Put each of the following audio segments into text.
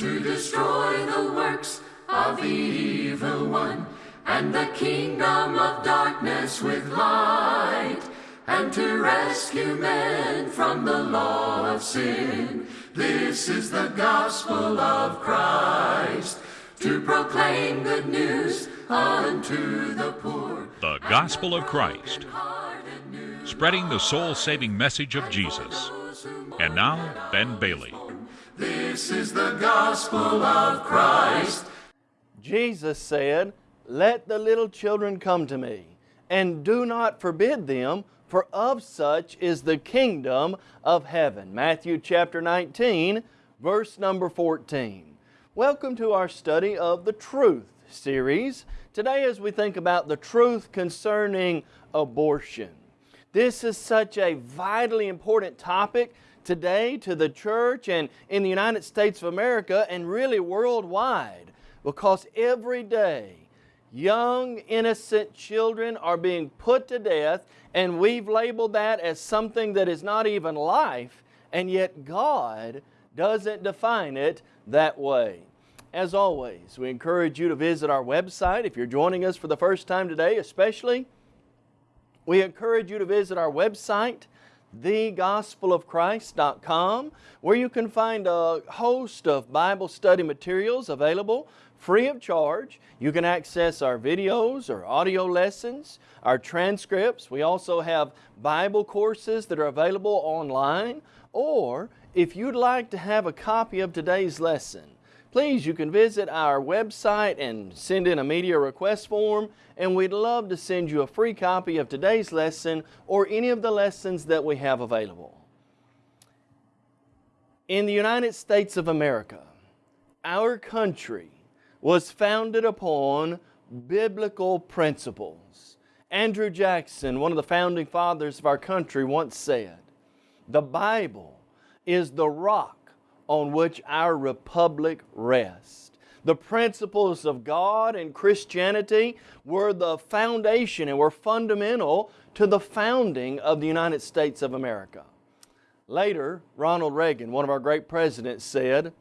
to destroy the works of the evil one, and the kingdom of darkness with light, and to rescue men from the law of sin. This is the gospel of Christ, to proclaim good news unto the poor. The Gospel of Christ, spreading the soul saving message of Jesus. And now, Ben Bailey. This is the gospel of Christ. Jesus said, Let the little children come to me, and do not forbid them, for of such is the kingdom of heaven. Matthew chapter 19, verse number 14. Welcome to our study of the Truth series. Today, as we think about the truth concerning abortion, this is such a vitally important topic today to the church and in the United States of America and really worldwide because every day young innocent children are being put to death and we've labeled that as something that is not even life and yet God doesn't define it that way. As always, we encourage you to visit our website if you're joining us for the first time today especially. We encourage you to visit our website thegospelofchrist.com where you can find a host of Bible study materials available free of charge. You can access our videos or audio lessons, our transcripts. We also have Bible courses that are available online. Or if you'd like to have a copy of today's lesson, please you can visit our website and send in a media request form and we'd love to send you a free copy of today's lesson or any of the lessons that we have available. In the United States of America, our country was founded upon biblical principles. Andrew Jackson, one of the founding fathers of our country, once said, the Bible is the rock on which our republic rests. The principles of God and Christianity were the foundation and were fundamental to the founding of the United States of America. Later, Ronald Reagan, one of our great presidents, said,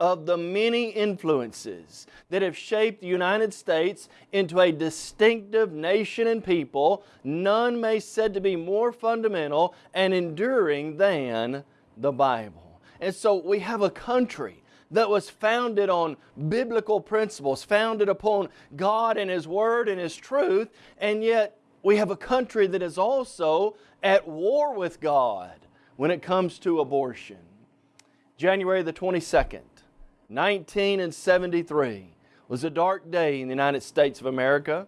of the many influences that have shaped the United States into a distinctive nation and people, none may said to be more fundamental and enduring than the Bible. And so we have a country that was founded on biblical principles, founded upon God and His Word and His truth, and yet we have a country that is also at war with God when it comes to abortion. January the 22nd, 1973 was a dark day in the United States of America.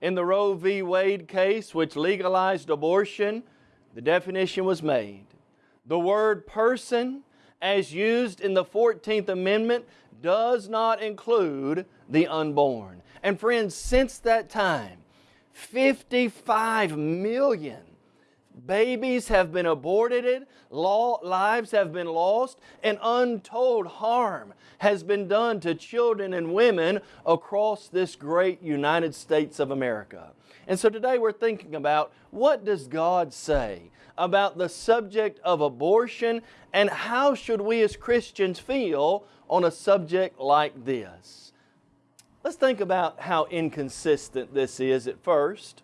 In the Roe v. Wade case, which legalized abortion, the definition was made. The word person as used in the 14th Amendment does not include the unborn. And friends, since that time, 55 million babies have been aborted, lives have been lost, and untold harm has been done to children and women across this great United States of America. And so today we're thinking about what does God say about the subject of abortion and how should we as Christians feel on a subject like this. Let's think about how inconsistent this is at first.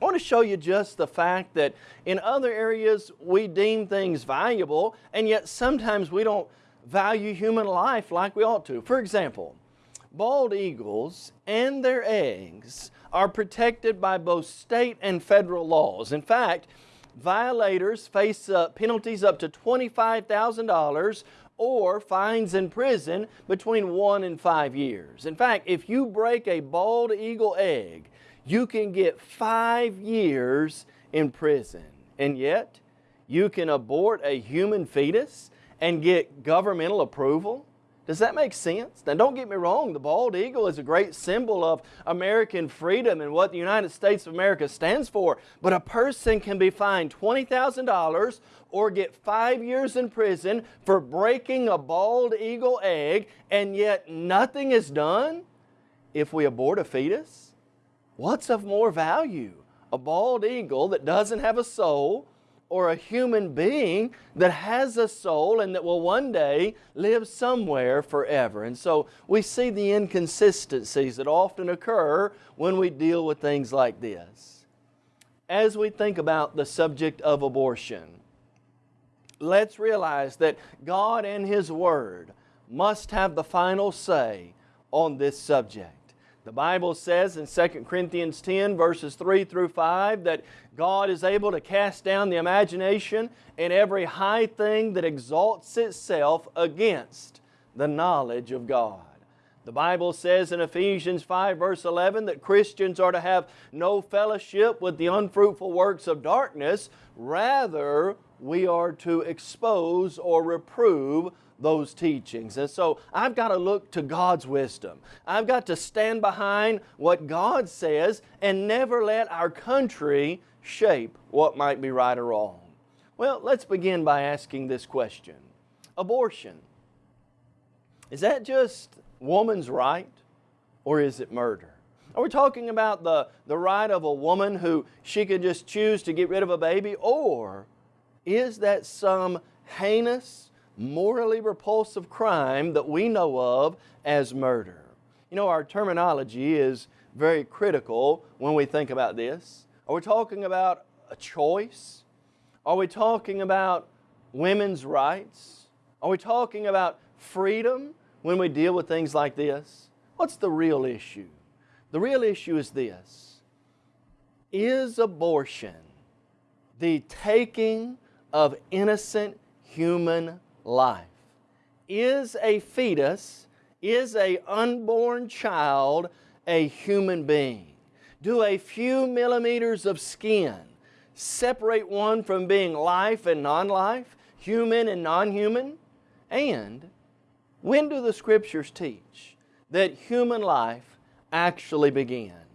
I want to show you just the fact that in other areas we deem things valuable and yet sometimes we don't value human life like we ought to. For example, bald eagles and their eggs are protected by both state and federal laws. In fact, violators face uh, penalties up to $25,000 or fines in prison between one and five years. In fact, if you break a bald eagle egg, you can get five years in prison. And yet, you can abort a human fetus and get governmental approval? Does that make sense? Now don't get me wrong, the bald eagle is a great symbol of American freedom and what the United States of America stands for, but a person can be fined $20,000 or get five years in prison for breaking a bald eagle egg and yet nothing is done if we abort a fetus? What's of more value? A bald eagle that doesn't have a soul or a human being that has a soul and that will one day live somewhere forever. And so we see the inconsistencies that often occur when we deal with things like this. As we think about the subject of abortion, let's realize that God and His Word must have the final say on this subject. The Bible says in 2 Corinthians 10 verses 3 through 5 that God is able to cast down the imagination and every high thing that exalts itself against the knowledge of God. The Bible says in Ephesians 5 verse 11 that Christians are to have no fellowship with the unfruitful works of darkness. Rather, we are to expose or reprove those teachings. And so I've got to look to God's wisdom. I've got to stand behind what God says and never let our country shape what might be right or wrong. Well, let's begin by asking this question. Abortion, is that just woman's right or is it murder? Are we talking about the, the right of a woman who she could just choose to get rid of a baby or is that some heinous morally repulsive crime that we know of as murder. You know, our terminology is very critical when we think about this. Are we talking about a choice? Are we talking about women's rights? Are we talking about freedom when we deal with things like this? What's the real issue? The real issue is this. Is abortion the taking of innocent human life. Is a fetus, is a unborn child a human being? Do a few millimeters of skin separate one from being life and non-life, human and non-human? And when do the Scriptures teach that human life actually begins?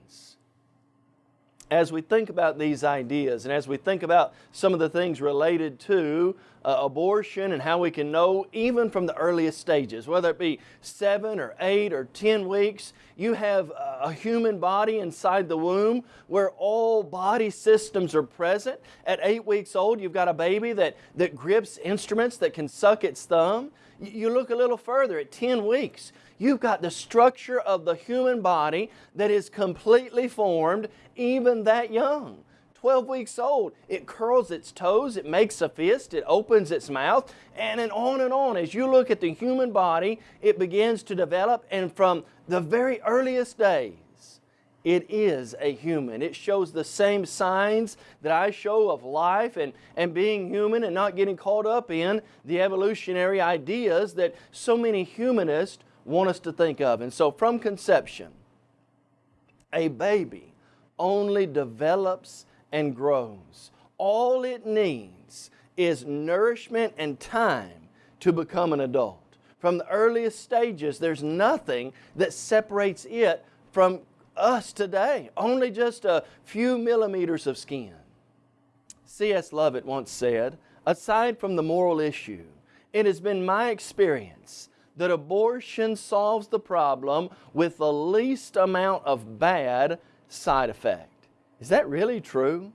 As we think about these ideas and as we think about some of the things related to uh, abortion and how we can know even from the earliest stages, whether it be seven or eight or ten weeks, you have a human body inside the womb where all body systems are present. At eight weeks old, you've got a baby that, that grips instruments that can suck its thumb. You look a little further at 10 weeks, you've got the structure of the human body that is completely formed even that young. 12 weeks old, it curls its toes, it makes a fist, it opens its mouth, and then on and on. As you look at the human body, it begins to develop, and from the very earliest days, it is a human. It shows the same signs that I show of life and, and being human and not getting caught up in the evolutionary ideas that so many humanists want us to think of. And so from conception, a baby only develops and grows. All it needs is nourishment and time to become an adult. From the earliest stages, there's nothing that separates it from us today, only just a few millimeters of skin. C.S. Lovett once said, aside from the moral issue, it has been my experience that abortion solves the problem with the least amount of bad side effect. Is that really true?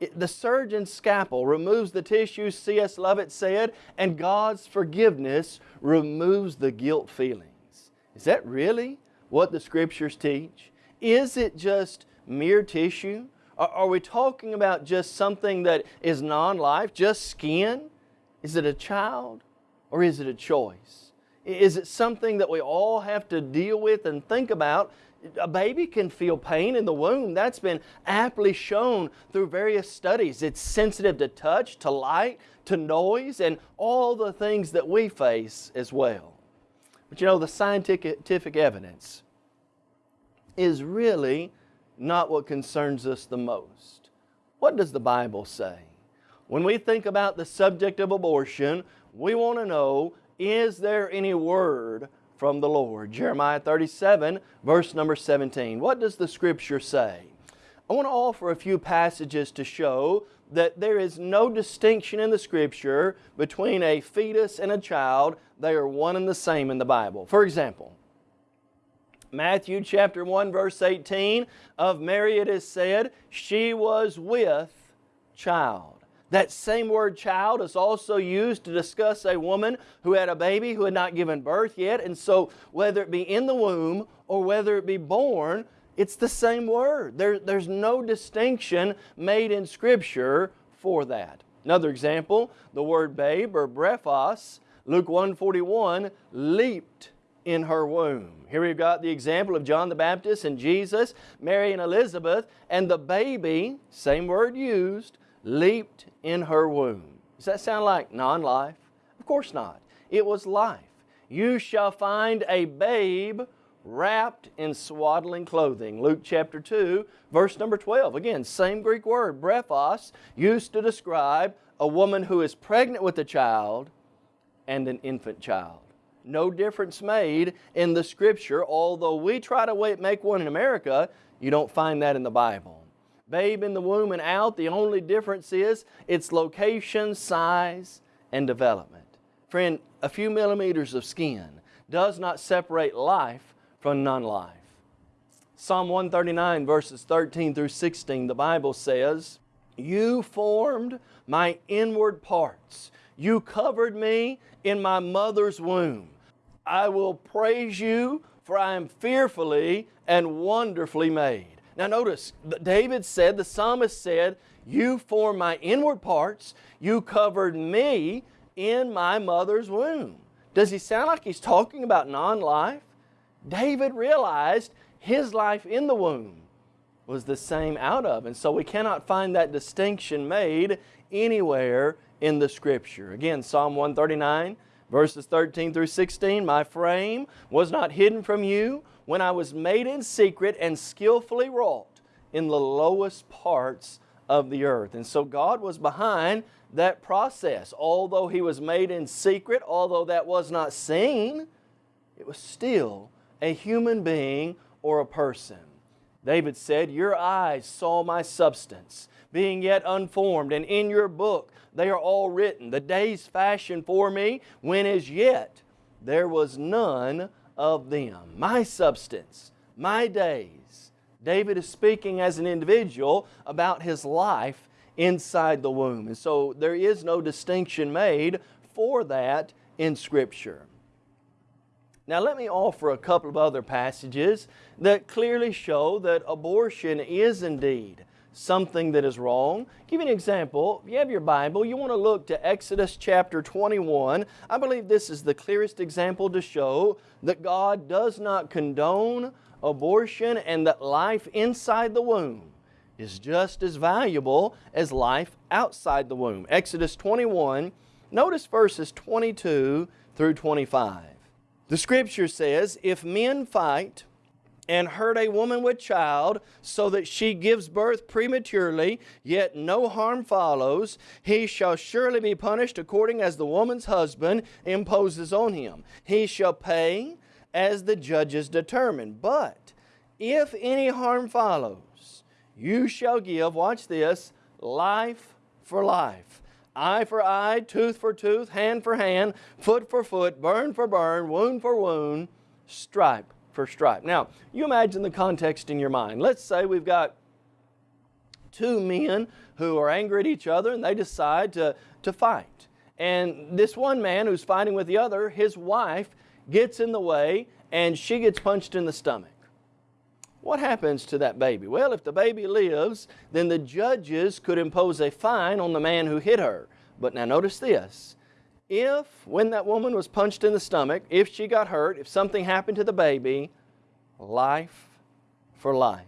It, the surgeon's scalpel removes the tissue, C.S. Lovett said, and God's forgiveness removes the guilt feelings. Is that really what the Scriptures teach? Is it just mere tissue? Are, are we talking about just something that is non-life, just skin? Is it a child or is it a choice? Is it something that we all have to deal with and think about a baby can feel pain in the womb. That's been aptly shown through various studies. It's sensitive to touch, to light, to noise, and all the things that we face as well. But you know, the scientific evidence is really not what concerns us the most. What does the Bible say? When we think about the subject of abortion, we want to know, is there any word from the Lord. Jeremiah 37, verse number 17. What does the Scripture say? I want to offer a few passages to show that there is no distinction in the Scripture between a fetus and a child. They are one and the same in the Bible. For example, Matthew chapter 1 verse 18, of Mary it is said, she was with child. That same word child is also used to discuss a woman who had a baby who had not given birth yet. And so whether it be in the womb or whether it be born, it's the same word. There, there's no distinction made in Scripture for that. Another example, the word babe or brephos, Luke 141, leaped in her womb. Here we've got the example of John the Baptist and Jesus, Mary and Elizabeth, and the baby, same word used, leaped in her womb. Does that sound like non-life? Of course not. It was life. You shall find a babe wrapped in swaddling clothing. Luke chapter 2, verse number 12. Again, same Greek word, brephos, used to describe a woman who is pregnant with a child and an infant child. No difference made in the Scripture, although we try to make one in America, you don't find that in the Bible babe in the womb and out. The only difference is its location, size, and development. Friend, a few millimeters of skin does not separate life from non-life. Psalm 139 verses 13 through 16, the Bible says, You formed my inward parts. You covered me in my mother's womb. I will praise you, for I am fearfully and wonderfully made. Now notice, David said, the psalmist said, You formed my inward parts, you covered me in my mother's womb. Does he sound like he's talking about non-life? David realized his life in the womb was the same out of. And so we cannot find that distinction made anywhere in the Scripture. Again, Psalm 139, verses 13 through 16, My frame was not hidden from you when I was made in secret and skillfully wrought in the lowest parts of the earth. And so God was behind that process. Although He was made in secret, although that was not seen, it was still a human being or a person. David said, Your eyes saw my substance, being yet unformed, and in your book they are all written, the days fashioned for me, when as yet there was none of them. My substance, my days. David is speaking as an individual about his life inside the womb. And so there is no distinction made for that in Scripture. Now let me offer a couple of other passages that clearly show that abortion is indeed something that is wrong. I'll give you an example. If you have your Bible, you want to look to Exodus chapter 21. I believe this is the clearest example to show that God does not condone abortion and that life inside the womb is just as valuable as life outside the womb. Exodus 21, notice verses 22 through 25. The Scripture says, If men fight and hurt a woman with child so that she gives birth prematurely, yet no harm follows, he shall surely be punished according as the woman's husband imposes on him. He shall pay as the judges determine. But if any harm follows, you shall give, watch this, life for life. Eye for eye, tooth for tooth, hand for hand, foot for foot, burn for burn, wound for wound, stripe stripe. Now, you imagine the context in your mind. Let's say we've got two men who are angry at each other and they decide to, to fight. And this one man who's fighting with the other, his wife gets in the way and she gets punched in the stomach. What happens to that baby? Well, if the baby lives, then the judges could impose a fine on the man who hit her. But now notice this if, when that woman was punched in the stomach, if she got hurt, if something happened to the baby, life for life.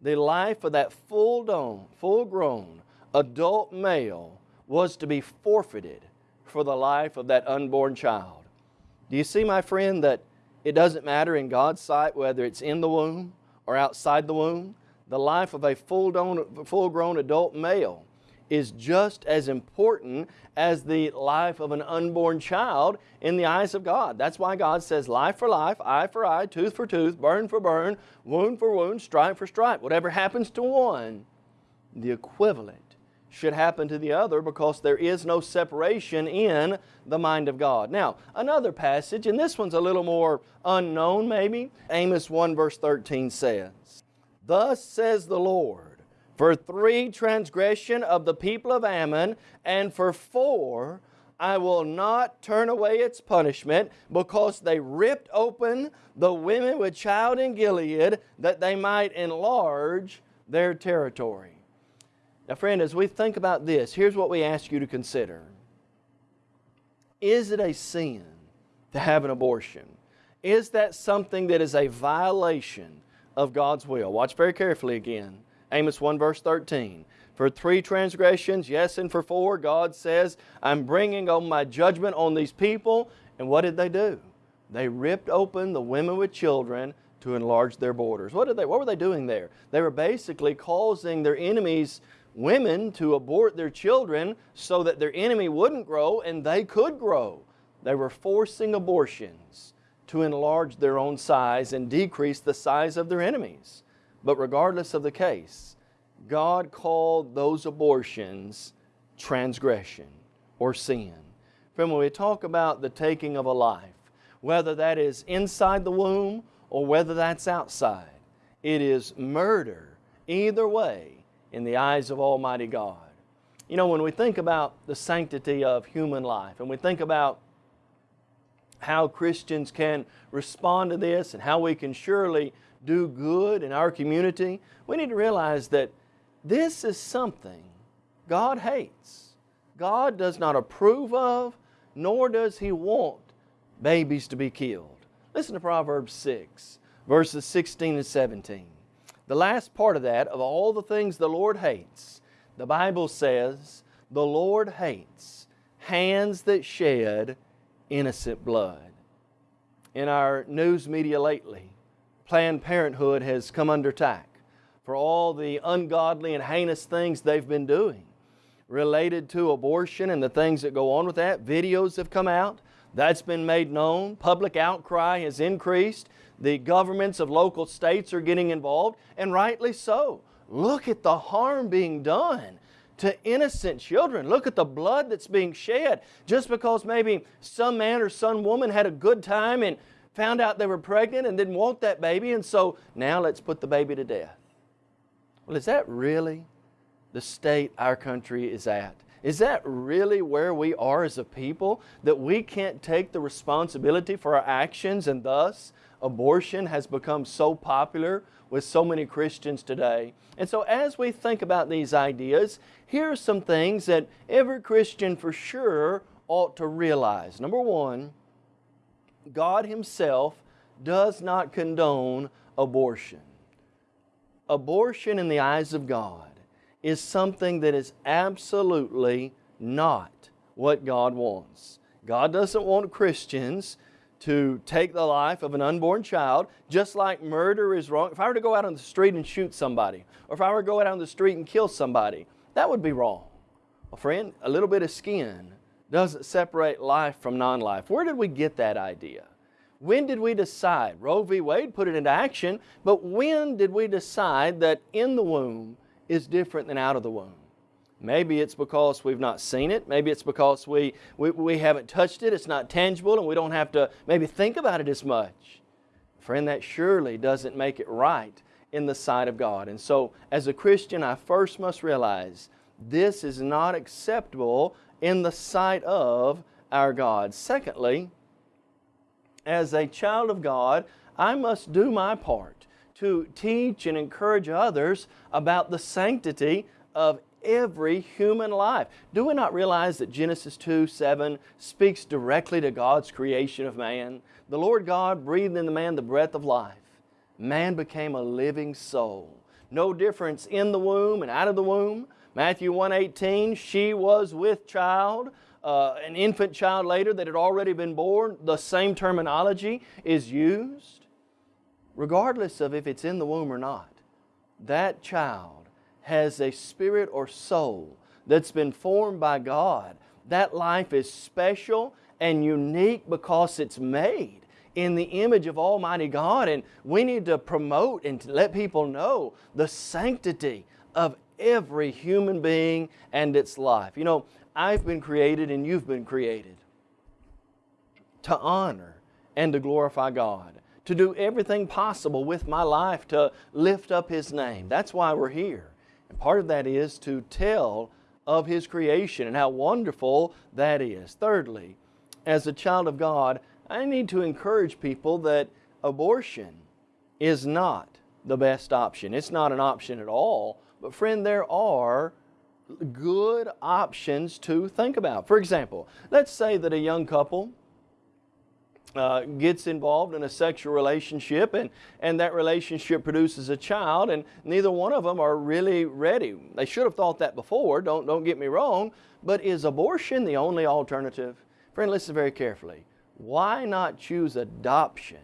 The life of that full-grown, full-grown adult male was to be forfeited for the life of that unborn child. Do you see, my friend, that it doesn't matter in God's sight whether it's in the womb or outside the womb? The life of a full full-grown adult male is just as important as the life of an unborn child in the eyes of God. That's why God says life for life, eye for eye, tooth for tooth, burn for burn, wound for wound, stripe for stripe. Whatever happens to one, the equivalent should happen to the other because there is no separation in the mind of God. Now, another passage, and this one's a little more unknown maybe. Amos 1 verse 13 says, Thus says the Lord, For three, transgression of the people of Ammon, and for four, I will not turn away its punishment because they ripped open the women with child in Gilead that they might enlarge their territory. Now friend, as we think about this, here's what we ask you to consider. Is it a sin to have an abortion? Is that something that is a violation of God's will? Watch very carefully again. Amos 1 verse 13. For three transgressions, yes, and for four, God says, I'm bringing on my judgment on these people. And what did they do? They ripped open the women with children to enlarge their borders. What, did they, what were they doing there? They were basically causing their enemies' women to abort their children so that their enemy wouldn't grow and they could grow. They were forcing abortions to enlarge their own size and decrease the size of their enemies. But regardless of the case, God called those abortions transgression or sin. Friend, when we talk about the taking of a life, whether that is inside the womb or whether that's outside, it is murder either way in the eyes of Almighty God. You know, when we think about the sanctity of human life and we think about how Christians can respond to this and how we can surely do good in our community, we need to realize that this is something God hates. God does not approve of, nor does He want babies to be killed. Listen to Proverbs 6, verses 16 and 17. The last part of that, of all the things the Lord hates, the Bible says, the Lord hates hands that shed innocent blood. In our news media lately, Planned Parenthood has come under attack for all the ungodly and heinous things they've been doing related to abortion and the things that go on with that. Videos have come out. That's been made known. Public outcry has increased. The governments of local states are getting involved, and rightly so. Look at the harm being done to innocent children. Look at the blood that's being shed just because maybe some man or some woman had a good time and found out they were pregnant and didn't want that baby and so now let's put the baby to death. Well, is that really the state our country is at? Is that really where we are as a people? That we can't take the responsibility for our actions and thus abortion has become so popular with so many Christians today. And so as we think about these ideas, here are some things that every Christian for sure ought to realize. Number one, God Himself does not condone abortion. Abortion in the eyes of God is something that is absolutely not what God wants. God doesn't want Christians to take the life of an unborn child, just like murder is wrong. If I were to go out on the street and shoot somebody, or if I were to go out on the street and kill somebody, that would be wrong. Well, friend, a little bit of skin doesn't separate life from non-life. Where did we get that idea? When did we decide? Roe v. Wade put it into action, but when did we decide that in the womb is different than out of the womb? Maybe it's because we've not seen it. Maybe it's because we, we, we haven't touched it. It's not tangible and we don't have to maybe think about it as much. Friend, that surely doesn't make it right in the sight of God. And so as a Christian, I first must realize this is not acceptable in the sight of our God. Secondly, as a child of God, I must do my part to teach and encourage others about the sanctity of every human life. Do we not realize that Genesis 2, 7 speaks directly to God's creation of man? The Lord God breathed in the man the breath of life. Man became a living soul. No difference in the womb and out of the womb. Matthew 1.18, she was with child, uh, an infant child later that had already been born. The same terminology is used. Regardless of if it's in the womb or not, that child has a spirit or soul that's been formed by God, that life is special and unique because it's made in the image of Almighty God and we need to promote and to let people know the sanctity of every human being and its life. You know, I've been created and you've been created to honor and to glorify God, to do everything possible with my life to lift up His name. That's why we're here. And part of that is to tell of His creation and how wonderful that is. Thirdly, as a child of God, I need to encourage people that abortion is not the best option. It's not an option at all. But friend, there are good options to think about. For example, let's say that a young couple uh, gets involved in a sexual relationship and, and that relationship produces a child and neither one of them are really ready. They should have thought that before, don't, don't get me wrong, but is abortion the only alternative? Friend, listen very carefully. Why not choose adoption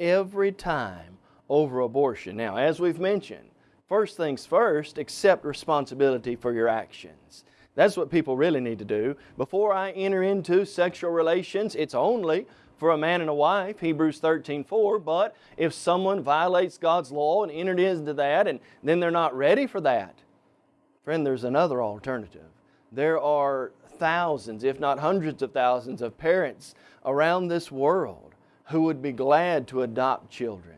every time over abortion? Now, as we've mentioned, first things first, accept responsibility for your actions. That's what people really need to do. Before I enter into sexual relations, it's only for a man and a wife, Hebrews 13, 4, but if someone violates God's law and entered into that and then they're not ready for that, friend, there's another alternative. There are thousands, if not hundreds of thousands of parents around this world who would be glad to adopt children.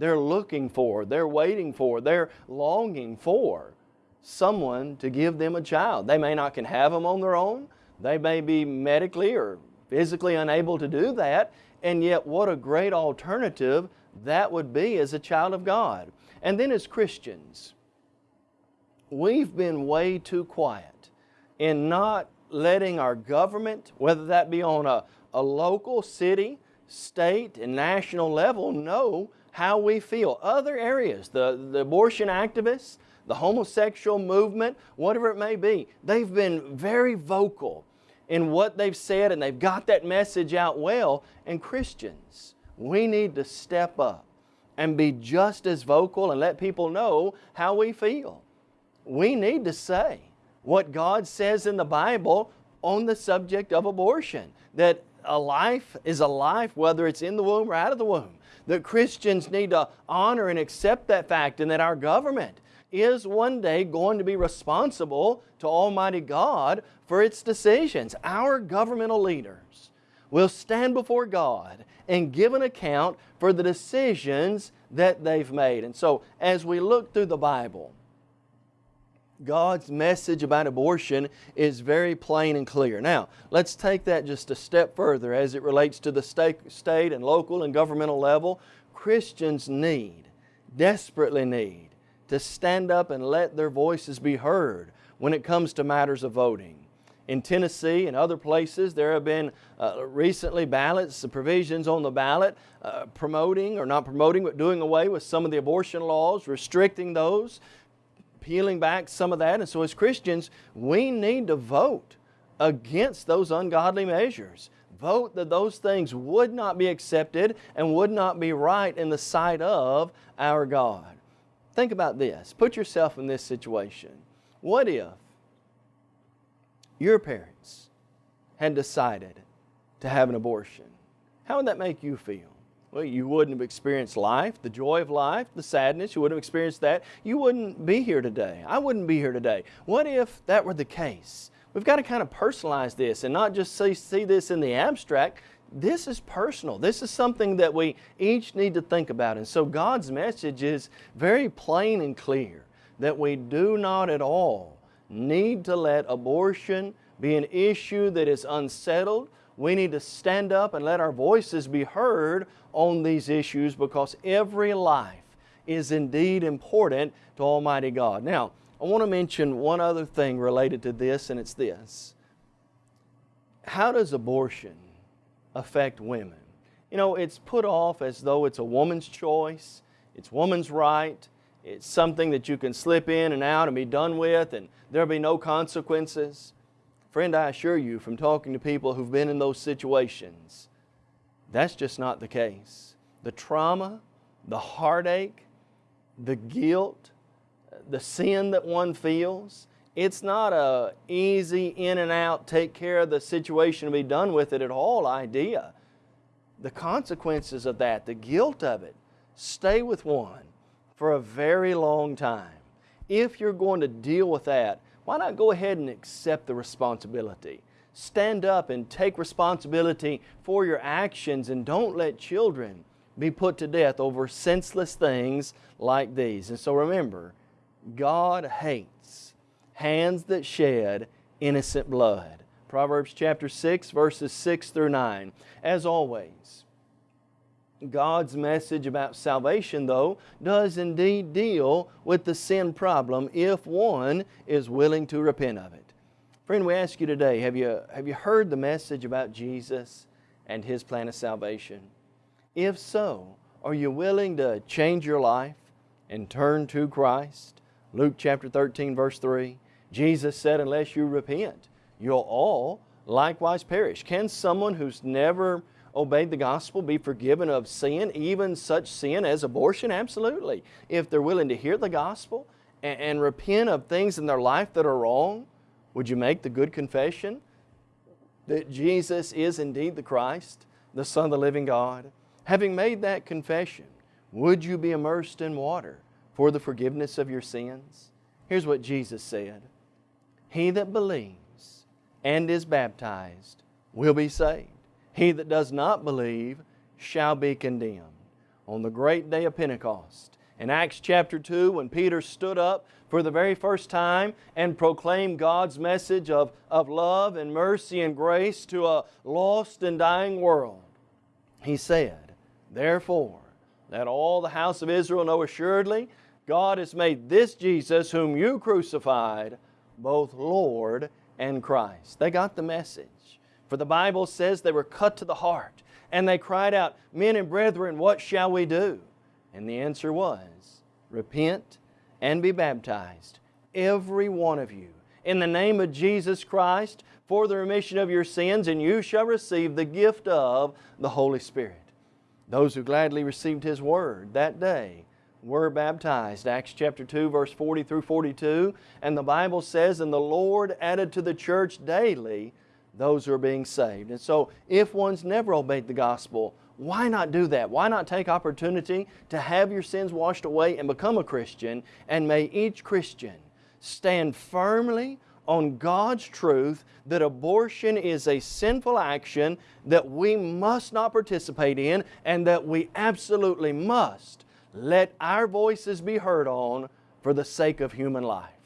They're looking for, they're waiting for, they're longing for someone to give them a child. They may not can have them on their own. They may be medically or physically unable to do that, and yet what a great alternative that would be as a child of God. And then as Christians, we've been way too quiet in not letting our government, whether that be on a, a local, city, state, and national level, know how we feel. Other areas, the, the abortion activists, the homosexual movement, whatever it may be, they've been very vocal in what they've said and they've got that message out well. And Christians, we need to step up and be just as vocal and let people know how we feel. We need to say what God says in the Bible on the subject of abortion. That a life is a life whether it's in the womb or out of the womb. That Christians need to honor and accept that fact and that our government is one day going to be responsible to Almighty God for its decisions. Our governmental leaders will stand before God and give an account for the decisions that they've made. And so as we look through the Bible, God's message about abortion is very plain and clear. Now, let's take that just a step further as it relates to the state, and local and governmental level. Christians need, desperately need, to stand up and let their voices be heard when it comes to matters of voting. In Tennessee and other places, there have been uh, recently ballots, provisions on the ballot uh, promoting or not promoting, but doing away with some of the abortion laws, restricting those, peeling back some of that. And so as Christians, we need to vote against those ungodly measures. Vote that those things would not be accepted and would not be right in the sight of our God. Think about this. Put yourself in this situation. What if your parents had decided to have an abortion? How would that make you feel? Well, you wouldn't have experienced life, the joy of life, the sadness. You wouldn't have experienced that. You wouldn't be here today. I wouldn't be here today. What if that were the case? We've got to kind of personalize this and not just see, see this in the abstract this is personal. This is something that we each need to think about. And so God's message is very plain and clear that we do not at all need to let abortion be an issue that is unsettled. We need to stand up and let our voices be heard on these issues because every life is indeed important to Almighty God. Now, I want to mention one other thing related to this, and it's this. How does abortion affect women. You know, it's put off as though it's a woman's choice, it's woman's right, it's something that you can slip in and out and be done with and there'll be no consequences. Friend, I assure you from talking to people who've been in those situations, that's just not the case. The trauma, the heartache, the guilt, the sin that one feels, it's not a easy in and out, take care of the situation and be done with it at all idea. The consequences of that, the guilt of it, stay with one for a very long time. If you're going to deal with that, why not go ahead and accept the responsibility? Stand up and take responsibility for your actions and don't let children be put to death over senseless things like these. And so remember, God hates hands that shed innocent blood. Proverbs chapter 6, verses 6 through 9. As always, God's message about salvation, though, does indeed deal with the sin problem if one is willing to repent of it. Friend, we ask you today, have you, have you heard the message about Jesus and His plan of salvation? If so, are you willing to change your life and turn to Christ? Luke chapter 13, verse 3, Jesus said, unless you repent, you'll all likewise perish. Can someone who's never obeyed the gospel be forgiven of sin, even such sin as abortion? Absolutely. If they're willing to hear the gospel and, and repent of things in their life that are wrong, would you make the good confession that Jesus is indeed the Christ, the Son of the living God? Having made that confession, would you be immersed in water for the forgiveness of your sins? Here's what Jesus said. He that believes and is baptized will be saved. He that does not believe shall be condemned. On the great day of Pentecost, in Acts chapter 2, when Peter stood up for the very first time and proclaimed God's message of, of love and mercy and grace to a lost and dying world, he said, Therefore, let all the house of Israel know assuredly, God has made this Jesus, whom you crucified, both Lord and Christ. They got the message. For the Bible says they were cut to the heart and they cried out, Men and brethren, what shall we do? And the answer was, Repent and be baptized, every one of you, in the name of Jesus Christ for the remission of your sins, and you shall receive the gift of the Holy Spirit. Those who gladly received His Word that day were baptized. Acts chapter 2 verse 40 through 42. And the Bible says, And the Lord added to the church daily those who are being saved. And so if one's never obeyed the gospel, why not do that? Why not take opportunity to have your sins washed away and become a Christian? And may each Christian stand firmly on God's truth that abortion is a sinful action that we must not participate in and that we absolutely must let our voices be heard on for the sake of human life.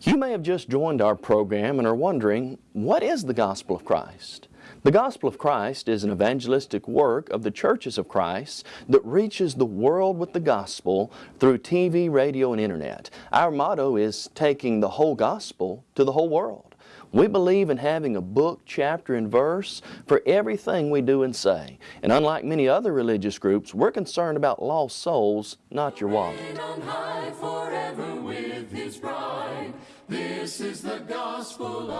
You may have just joined our program and are wondering, what is the Gospel of Christ? The Gospel of Christ is an evangelistic work of the churches of Christ that reaches the world with the Gospel through TV, radio, and Internet. Our motto is taking the whole Gospel to the whole world. We believe in having a book, chapter, and verse for everything we do and say. And unlike many other religious groups, we're concerned about lost souls, not your wallet.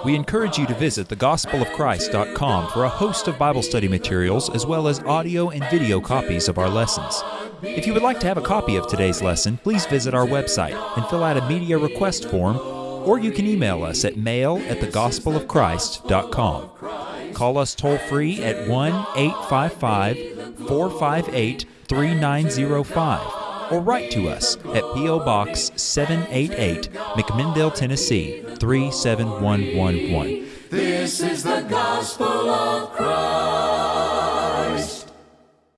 We encourage you to visit thegospelofchrist.com for a host of Bible study materials as well as audio and video copies of our lessons. If you would like to have a copy of today's lesson, please visit our website and fill out a media request form, or you can email us at mail at thegospelofchrist.com. Call us toll free at 1 855 458 3905 or write to us at P.O. Box 788, McMinnville, Tennessee 37111. This is the gospel of Christ.